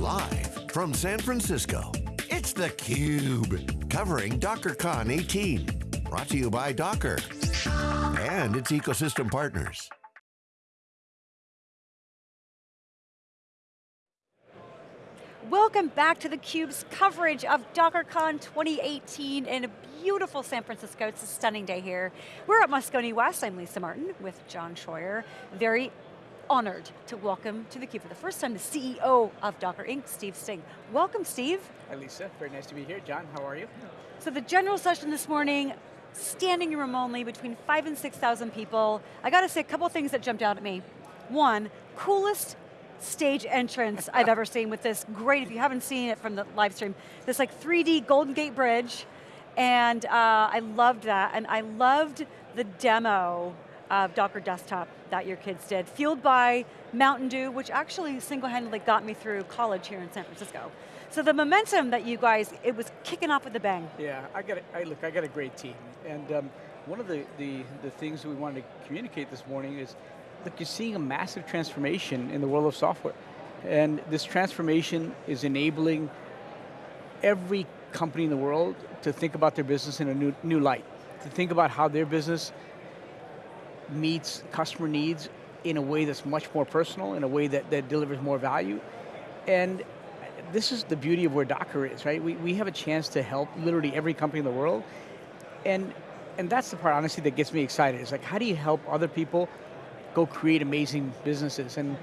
Live from San Francisco, it's theCUBE. Covering DockerCon 18. Brought to you by Docker and its ecosystem partners. Welcome back to theCUBE's coverage of DockerCon 2018 in a beautiful San Francisco. It's a stunning day here. We're at Moscone West. I'm Lisa Martin with John Troyer. Very honored to welcome to theCUBE for the first time the CEO of Docker Inc., Steve Singh. Welcome, Steve. Hi, Lisa. Very nice to be here. John, how are you? So the general session this morning, standing room only, between five and 6,000 people. I got to say a couple things that jumped out at me. One, coolest stage entrance I've ever seen with this great, if you haven't seen it from the live stream, this like 3D Golden Gate Bridge, and uh, I loved that, and I loved the demo of Docker Desktop that your kids did, fueled by Mountain Dew, which actually single-handedly got me through college here in San Francisco. So the momentum that you guys, it was kicking off with a bang. Yeah, I got a, I, look, I got a great team. And um, one of the, the, the things we wanted to communicate this morning is, look, you're seeing a massive transformation in the world of software. And this transformation is enabling every company in the world to think about their business in a new, new light, to think about how their business meets customer needs in a way that's much more personal, in a way that, that delivers more value. And this is the beauty of where Docker is, right? We, we have a chance to help literally every company in the world. And, and that's the part, honestly, that gets me excited. It's like, how do you help other people go create amazing businesses? And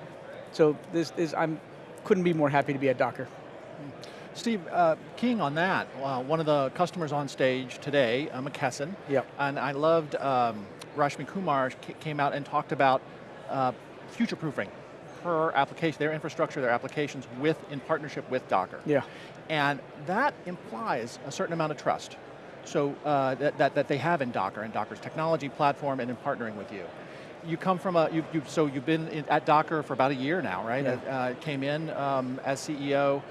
so this, is, I'm couldn't be more happy to be at Docker. Steve, uh, keying on that, uh, one of the customers on stage today, uh, McKesson, yep. and I loved um, Rashmi Kumar came out and talked about uh, future-proofing her application, their infrastructure, their applications with, in partnership with Docker. Yeah. And that implies a certain amount of trust. So uh, that, that, that they have in Docker, and Docker's technology platform, and in partnering with you you come from a, you, you, so you've been in, at Docker for about a year now, right? Yeah. Uh, came in um, as CEO.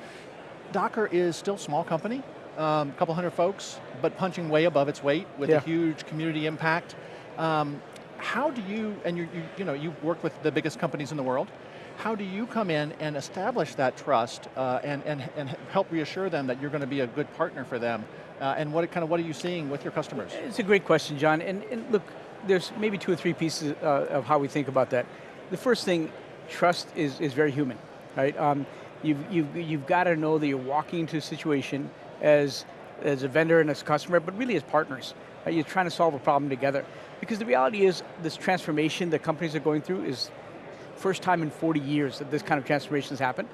Docker is still a small company, a um, couple hundred folks, but punching way above its weight with yeah. a huge community impact. Um, how do you, and you, you, you know, you work with the biggest companies in the world, how do you come in and establish that trust uh, and, and, and help reassure them that you're going to be a good partner for them? Uh, and what kind of what are you seeing with your customers? It's a great question, John. And, and look, there's maybe two or three pieces uh, of how we think about that. The first thing, trust is, is very human, right? Um, you've, you've, you've got to know that you're walking into a situation as, as a vendor and as a customer, but really as partners. Right? You're trying to solve a problem together. Because the reality is, this transformation that companies are going through is first time in 40 years that this kind of transformation has happened.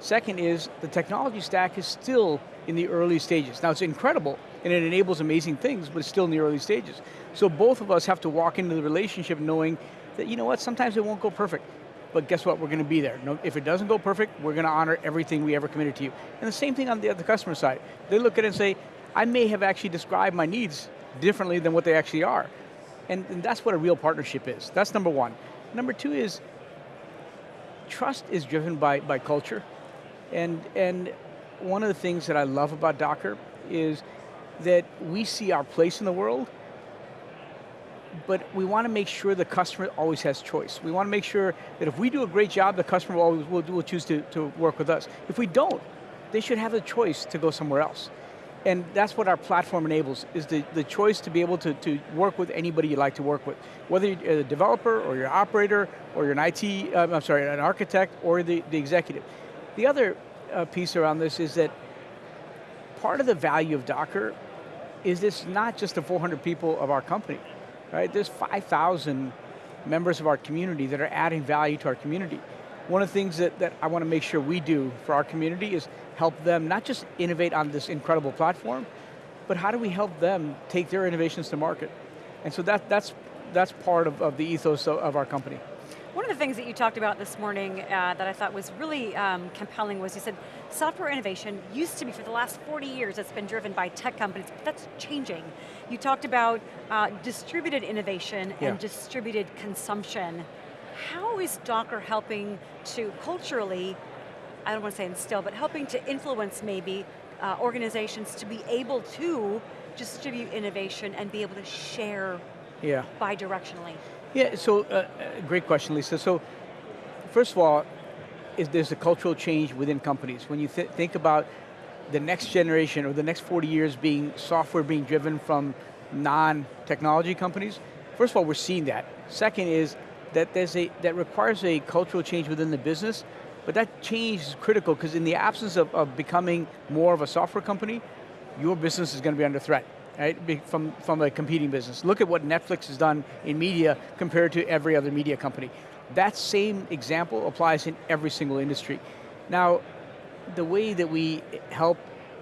Second is, the technology stack is still in the early stages. Now it's incredible, and it enables amazing things, but it's still in the early stages. So both of us have to walk into the relationship knowing that, you know what, sometimes it won't go perfect, but guess what, we're going to be there. If it doesn't go perfect, we're going to honor everything we ever committed to you. And the same thing on the, the customer side. They look at it and say, I may have actually described my needs differently than what they actually are. And, and that's what a real partnership is. That's number one. Number two is, trust is driven by, by culture. And, and one of the things that I love about Docker is that we see our place in the world, but we want to make sure the customer always has choice. We want to make sure that if we do a great job, the customer will always will, will choose to, to work with us. If we don't, they should have the choice to go somewhere else. And that's what our platform enables, is the, the choice to be able to, to work with anybody you like to work with. Whether you're a developer, or you're an operator, or you're an IT, um, I'm sorry, an architect, or the, the executive. The other uh, piece around this is that part of the value of Docker is this not just the 400 people of our company, right? There's 5,000 members of our community that are adding value to our community. One of the things that, that I want to make sure we do for our community is help them not just innovate on this incredible platform, but how do we help them take their innovations to market? And so that, that's, that's part of, of the ethos of, of our company. One of the things that you talked about this morning uh, that I thought was really um, compelling was you said software innovation used to be, for the last 40 years, it's been driven by tech companies, but that's changing. You talked about uh, distributed innovation yeah. and distributed consumption. How is Docker helping to culturally I don't want to say instill, but helping to influence maybe uh, organizations to be able to distribute innovation and be able to share yeah. bi-directionally? Yeah, so uh, uh, great question, Lisa. So, first of all, is there's a cultural change within companies. When you th think about the next generation or the next 40 years being software being driven from non-technology companies, first of all, we're seeing that. Second is that there's a, that requires a cultural change within the business, but that change is critical because in the absence of, of becoming more of a software company, your business is going to be under threat right, from, from a competing business. Look at what Netflix has done in media compared to every other media company. That same example applies in every single industry. Now, the way that we help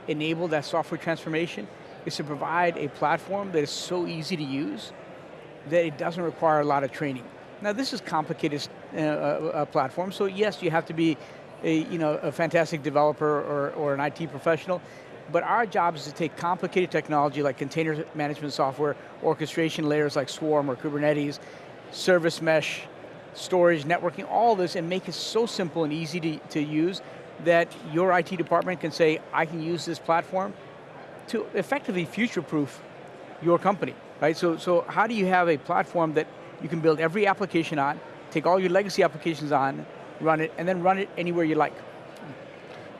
enable that software transformation is to provide a platform that is so easy to use that it doesn't require a lot of training. Now this is complicated uh, uh, platform, so yes, you have to be a, you know, a fantastic developer or, or an IT professional, but our job is to take complicated technology like container management software, orchestration layers like Swarm or Kubernetes, service mesh, storage, networking, all this, and make it so simple and easy to, to use that your IT department can say, I can use this platform to effectively future-proof your company, right? So, so how do you have a platform that you can build every application on, take all your legacy applications on, run it, and then run it anywhere you like?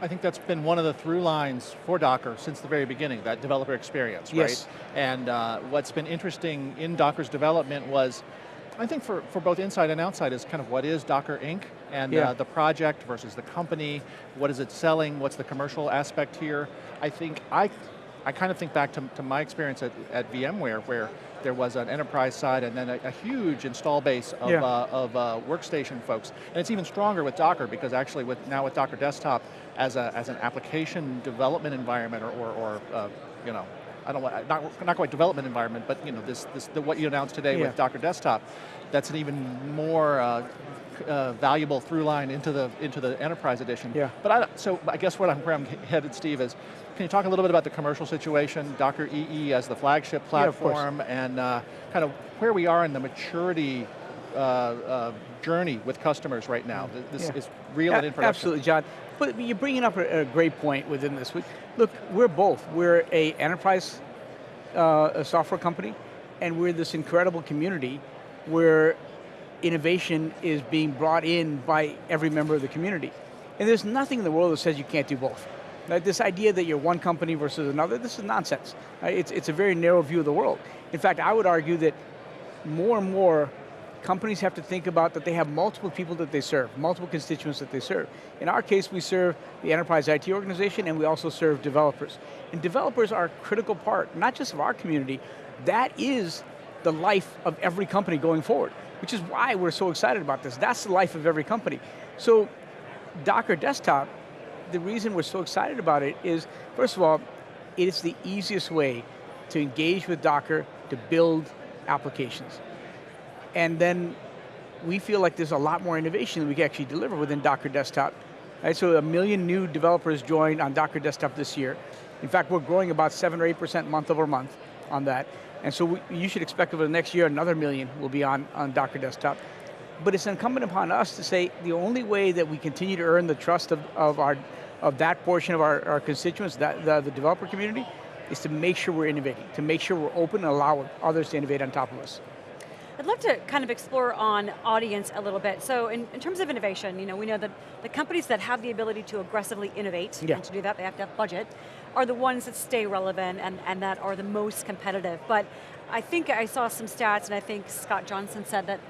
I think that's been one of the through lines for Docker since the very beginning, that developer experience, right? Yes. And uh, what's been interesting in Docker's development was, I think for, for both inside and outside is kind of what is Docker Inc. and yeah. uh, the project versus the company, what is it selling, what's the commercial aspect here. I think, I, I kind of think back to, to my experience at, at VMware where there was an enterprise side and then a, a huge install base of, yeah. uh, of uh, workstation folks. And it's even stronger with Docker because actually with now with Docker Desktop as, a, as an application development environment or, or, or uh, you know, I don't want, not, not quite development environment, but you know, this, this the, what you announced today yeah. with Docker Desktop, that's an even more uh, uh, valuable through line into the into the enterprise edition. Yeah. But I, so I guess what I'm, where I'm headed, Steve, is can you talk a little bit about the commercial situation, Docker EE as the flagship platform, yeah, and uh, kind of where we are in the maturity uh, uh, journey with customers right now. This yeah. is real and in production. Absolutely, John. But you're bringing up a, a great point within this. Look, we're both. We're a enterprise uh, a software company, and we're this incredible community where innovation is being brought in by every member of the community. And there's nothing in the world that says you can't do both. This idea that you're one company versus another, this is nonsense. Right? It's, it's a very narrow view of the world. In fact, I would argue that more and more companies have to think about that they have multiple people that they serve, multiple constituents that they serve. In our case, we serve the enterprise IT organization and we also serve developers. And developers are a critical part, not just of our community, that is the life of every company going forward, which is why we're so excited about this. That's the life of every company. So Docker Desktop the reason we're so excited about it is, first of all, it is the easiest way to engage with Docker to build applications. And then we feel like there's a lot more innovation that we can actually deliver within Docker Desktop. Right, so a million new developers joined on Docker Desktop this year. In fact, we're growing about seven or 8% month over month on that. And so we, you should expect over the next year, another million will be on, on Docker Desktop but it's incumbent upon us to say the only way that we continue to earn the trust of, of, our, of that portion of our, our constituents, that, the, the developer community, is to make sure we're innovating, to make sure we're open and allow others to innovate on top of us. I'd love to kind of explore on audience a little bit. So in, in, terms of innovation, you know, we know that the companies that have the ability to aggressively innovate, yeah. and to do that they have to have budget, are the ones that stay relevant and, and that are the most competitive. But I think I saw some stats and I think Scott Johnston said that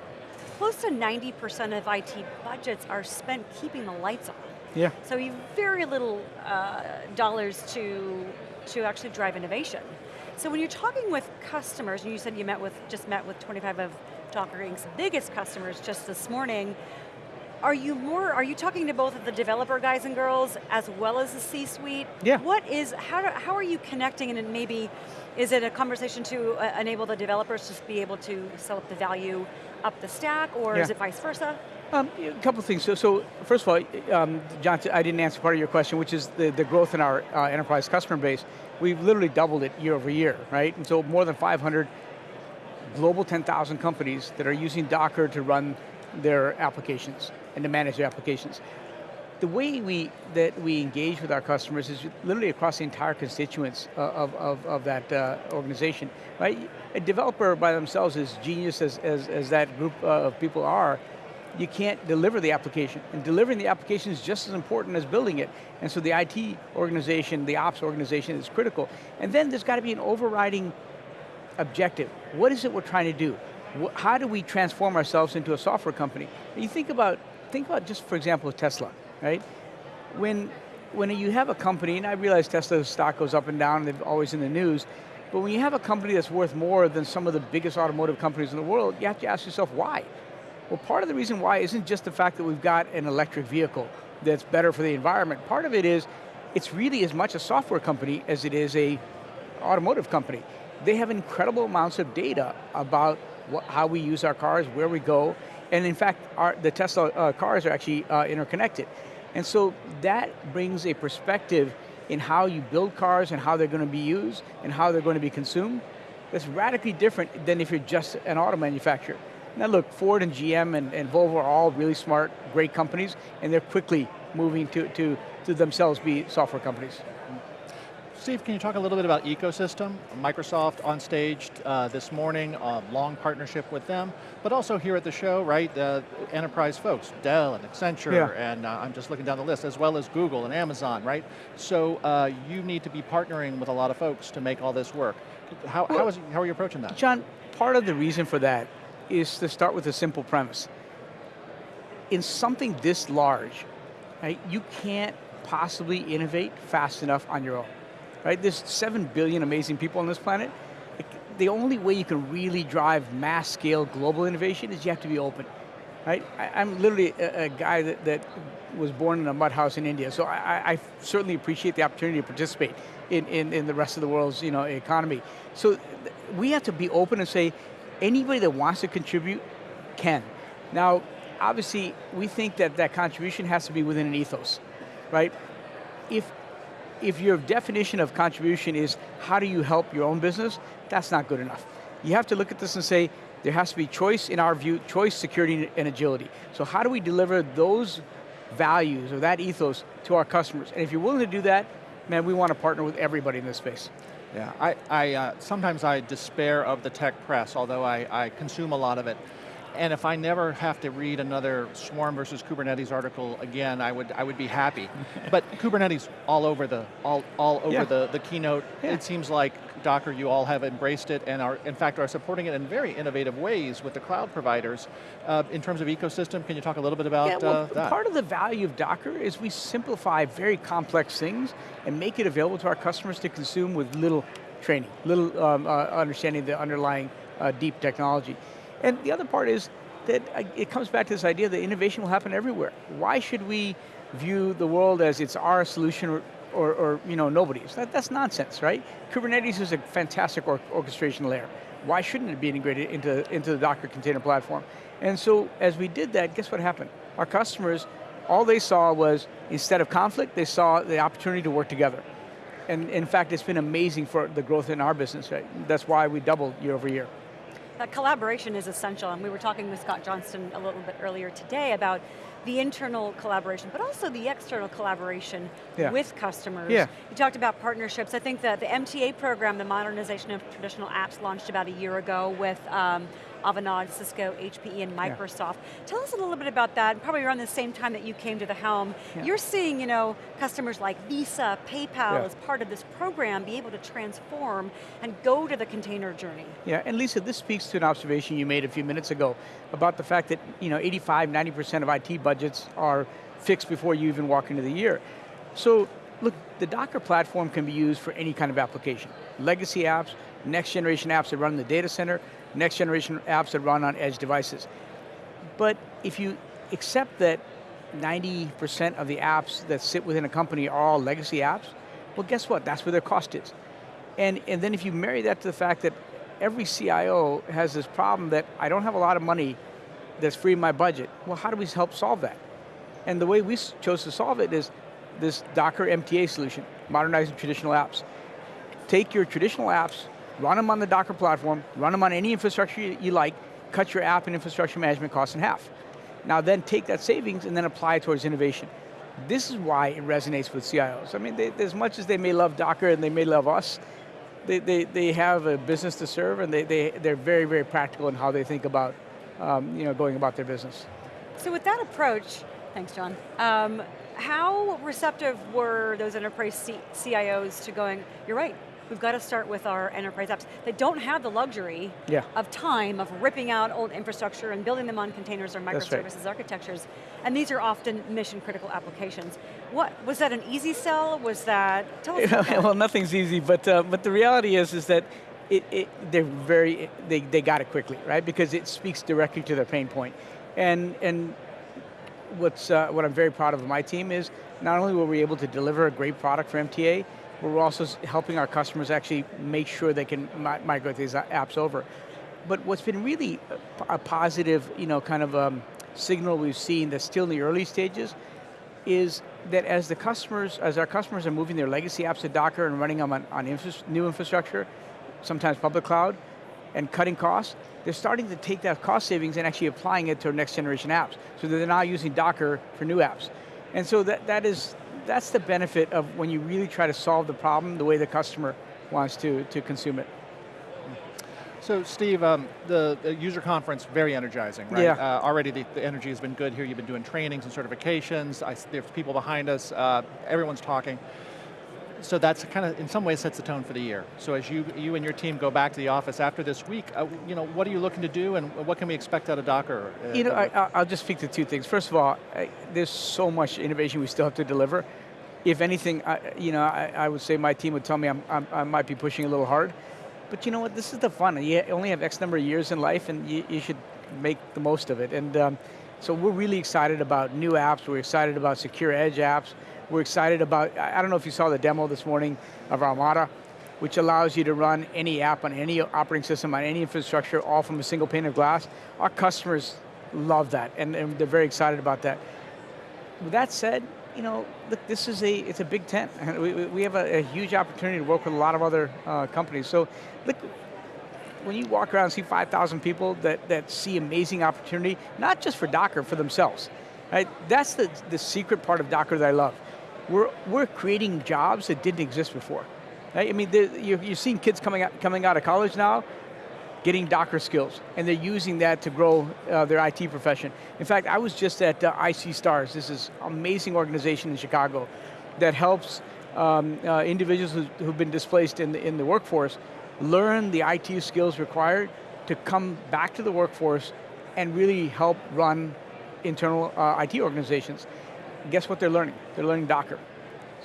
close to 90% of IT budgets are spent keeping the lights on. Yeah. So you have very little uh, dollars to, to actually drive innovation. So when you're talking with customers, and you said you met with, just met with 25 of Docker Inc.'s biggest customers just this morning, are you more, are you talking to both of the developer guys and girls as well as the C-suite? Yeah. What is, how, do, how are you connecting and maybe, is it a conversation to uh, enable the developers to be able to sell up the value up the stack, or yeah. is it vice versa? Um, a couple of things. So, so first of all, um, John, I didn't answer part of your question, which is the, the growth in our uh, enterprise customer base. We've literally doubled it year over year, right? And so more than 500 global 10,000 companies that are using Docker to run their applications and to manage their applications. The way we that we engage with our customers is literally across the entire constituents of, of, of that uh, organization, right? A developer by themselves, as genius as, as, as that group uh, of people are, you can't deliver the application. And delivering the application is just as important as building it. And so the IT organization, the ops organization is critical. And then there's got to be an overriding objective. What is it we're trying to do? How do we transform ourselves into a software company? You think about, think about just for example Tesla, right? When, when you have a company, and I realize Tesla's stock goes up and down, they're always in the news, but when you have a company that's worth more than some of the biggest automotive companies in the world, you have to ask yourself why. Well, part of the reason why isn't just the fact that we've got an electric vehicle that's better for the environment. Part of it is, it's really as much a software company as it is a automotive company. They have incredible amounts of data about what, how we use our cars, where we go, and in fact, our, the Tesla uh, cars are actually uh, interconnected. And so that brings a perspective in how you build cars and how they're going to be used and how they're going to be consumed that's radically different than if you're just an auto manufacturer. Now look, Ford and GM and, and Volvo are all really smart, great companies, and they're quickly moving to, to, to themselves be software companies. Steve, can you talk a little bit about ecosystem? Microsoft on stage uh, this morning, a long partnership with them, but also here at the show, right, uh, enterprise folks, Dell and Accenture, yeah. and uh, I'm just looking down the list, as well as Google and Amazon, right? So uh, you need to be partnering with a lot of folks to make all this work. How, well, how, is, how are you approaching that? John, part of the reason for that is to start with a simple premise. In something this large, right, you can't possibly innovate fast enough on your own right? There's seven billion amazing people on this planet. The only way you can really drive mass scale global innovation is you have to be open, right? I, am literally a, guy that, that, was born in a mud house in India, so I, I certainly appreciate the opportunity to participate in, in, in, the rest of the world's you know, economy. So we have to be open and say, anybody that wants to contribute can. Now, obviously, we think that that contribution has to be within an ethos, right? If if your definition of contribution is how do you help your own business, that's not good enough. You have to look at this and say, there has to be choice in our view, choice, security, and agility. So how do we deliver those values or that ethos to our customers? And if you're willing to do that, man, we want to partner with everybody in this space. Yeah, I, I uh, sometimes I despair of the tech press, although I, I consume a lot of it. And if I never have to read another Swarm versus Kubernetes article again, I would I would be happy. but Kubernetes all over the all all over yeah. the, the keynote. Yeah. It seems like Docker, you all have embraced it and are in fact are supporting it in very innovative ways with the cloud providers. Uh, in terms of ecosystem, can you talk a little bit about yeah, well, uh, that? Part of the value of Docker is we simplify very complex things and make it available to our customers to consume with little training, little um, uh, understanding the underlying uh, deep technology. And the other part is that it comes back to this idea that innovation will happen everywhere. Why should we view the world as it's our solution or, or, or you know, nobody's? That, that's nonsense, right? Kubernetes is a fantastic or orchestration layer. Why shouldn't it be integrated into, into the Docker container platform? And so as we did that, guess what happened? Our customers, all they saw was, instead of conflict, they saw the opportunity to work together. And in fact, it's been amazing for the growth in our business. Right? That's why we doubled year over year. That collaboration is essential, and we were talking with Scott Johnston a little bit earlier today about the internal collaboration, but also the external collaboration yeah. with customers. Yeah. You talked about partnerships. I think that the MTA program, the modernization of traditional apps, launched about a year ago with um, Avanade, Cisco, HPE, and Microsoft. Yeah. Tell us a little bit about that, probably around the same time that you came to the helm. Yeah. You're seeing you know, customers like Visa, PayPal, yeah. as part of this program, be able to transform and go to the container journey. Yeah, and Lisa, this speaks to an observation you made a few minutes ago about the fact that you know, 85, 90% of IT budgets are fixed before you even walk into the year. So, look, the Docker platform can be used for any kind of application. Legacy apps, next generation apps that run in the data center, next generation apps that run on edge devices. But if you accept that 90% of the apps that sit within a company are all legacy apps, well guess what, that's where their cost is. And, and then if you marry that to the fact that every CIO has this problem that I don't have a lot of money that's free in my budget, well how do we help solve that? And the way we chose to solve it is this Docker MTA solution, modernizing traditional apps. Take your traditional apps, run them on the Docker platform, run them on any infrastructure you like, cut your app and infrastructure management costs in half. Now then take that savings and then apply it towards innovation. This is why it resonates with CIOs. I mean, they, as much as they may love Docker and they may love us, they, they, they have a business to serve and they, they, they're very, very practical in how they think about um, you know, going about their business. So with that approach, thanks John, um, how receptive were those enterprise C CIOs to going, you're right, we've got to start with our enterprise apps that don't have the luxury yeah. of time of ripping out old infrastructure and building them on containers or microservices right. architectures. And these are often mission critical applications. What, was that an easy sell? Was that, tell us Well, nothing's easy, but, uh, but the reality is, is that it, it, they're very, they, they got it quickly, right? Because it speaks directly to their pain point. And, and what's, uh, what I'm very proud of my team is, not only were we able to deliver a great product for MTA, we're also helping our customers actually make sure they can mi migrate these apps over. But what's been really a, a positive, you know, kind of um, signal we've seen that's still in the early stages is that as the customers, as our customers are moving their legacy apps to Docker and running them on, on infra new infrastructure, sometimes public cloud, and cutting costs, they're starting to take that cost savings and actually applying it to next generation apps. So they're now using Docker for new apps. And so that, that is, that's the benefit of when you really try to solve the problem the way the customer wants to, to consume it. So Steve, um, the, the, user conference, very energizing, right? Yeah. Uh, already the, the, energy has been good here. You've been doing trainings and certifications. I, there's people behind us. Uh, everyone's talking. So that's kind of, in some ways, sets the tone for the year. So as you, you and your team go back to the office after this week, uh, you know, what are you looking to do and what can we expect out of Docker? Uh, you know, I, will just speak to two things. First of all, I, there's so much innovation we still have to deliver. If anything, I, you know, I, would say my team would tell me I'm, I'm, i might be pushing a little hard. But you know what, this is the fun. You only have X number of years in life and you, you should make the most of it. And um, so we're really excited about new apps, we're excited about secure edge apps, we're excited about, I don't know if you saw the demo this morning of Armada, which allows you to run any app on any operating system, on any infrastructure, all from a single pane of glass. Our customers love that, and, and they're very excited about that. With that said, you know, look, this is a, it's a big tent. We, we have a, a huge opportunity to work with a lot of other uh, companies. So, look, when you walk around and see 5,000 people that, that see amazing opportunity, not just for Docker, for themselves, right? That's the, the secret part of Docker that I love. We're, we're creating jobs that didn't exist before. Right? I mean, you're, you're seeing kids coming out, coming out of college now getting Docker skills, and they're using that to grow uh, their IT profession. In fact, I was just at uh, IC Stars. This is amazing organization in Chicago that helps um, uh, individuals who, who've been displaced in the, in the workforce learn the IT skills required to come back to the workforce and really help run internal uh, IT organizations. Guess what they're learning? They're learning Docker.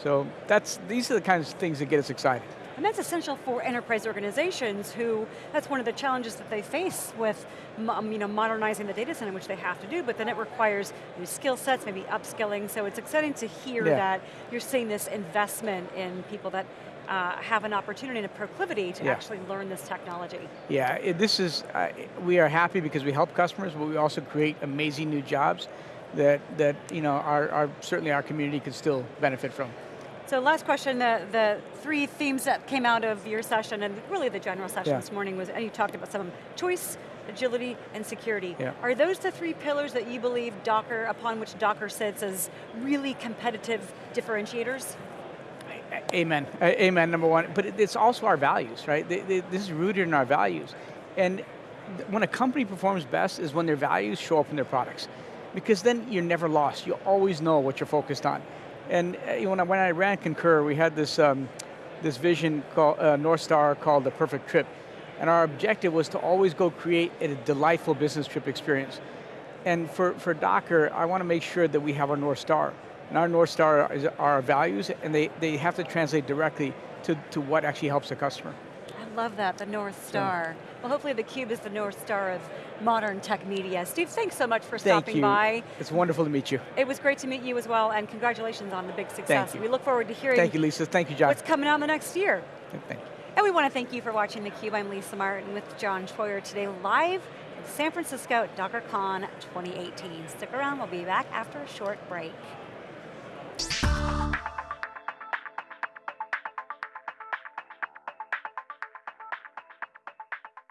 So that's, these are the kinds of things that get us excited. And that's essential for enterprise organizations who, that's one of the challenges that they face with um, you know, modernizing the data center, which they have to do, but then it requires new skill sets, maybe upskilling, so it's exciting to hear yeah. that you're seeing this investment in people that uh, have an opportunity and a proclivity to yeah. actually learn this technology. Yeah, it, this is, uh, we are happy because we help customers, but we also create amazing new jobs that, that you know, our, our, certainly our community could still benefit from. So last question, the, the three themes that came out of your session and really the general session yeah. this morning was, and you talked about some of them, choice, agility, and security. Yeah. Are those the three pillars that you believe Docker, upon which Docker sits as really competitive differentiators? Amen, amen, number one. But it's also our values, right? This is rooted in our values. And when a company performs best is when their values show up in their products. Because then you're never lost. You always know what you're focused on. And uh, when I, when I ran Concur, we had this, um, this vision called, uh, North Star called the perfect trip. And our objective was to always go create a delightful business trip experience. And for, for Docker, I want to make sure that we have our North Star. And our North Star is our values, and they, they have to translate directly to, to what actually helps the customer. I love that, the North Star. Well, hopefully the Cube is the North Star of modern tech media. Steve, thanks so much for Thank stopping you. by. It's wonderful to meet you. It was great to meet you as well, and congratulations on the big success. We look forward to hearing Thank you, Lisa. Thank you, John. what's coming out in the next year. Thank you. And we want to thank you for watching theCUBE. I'm Lisa Martin with John Troyer today live in San Francisco at DockerCon 2018. Stick around, we'll be back after a short break.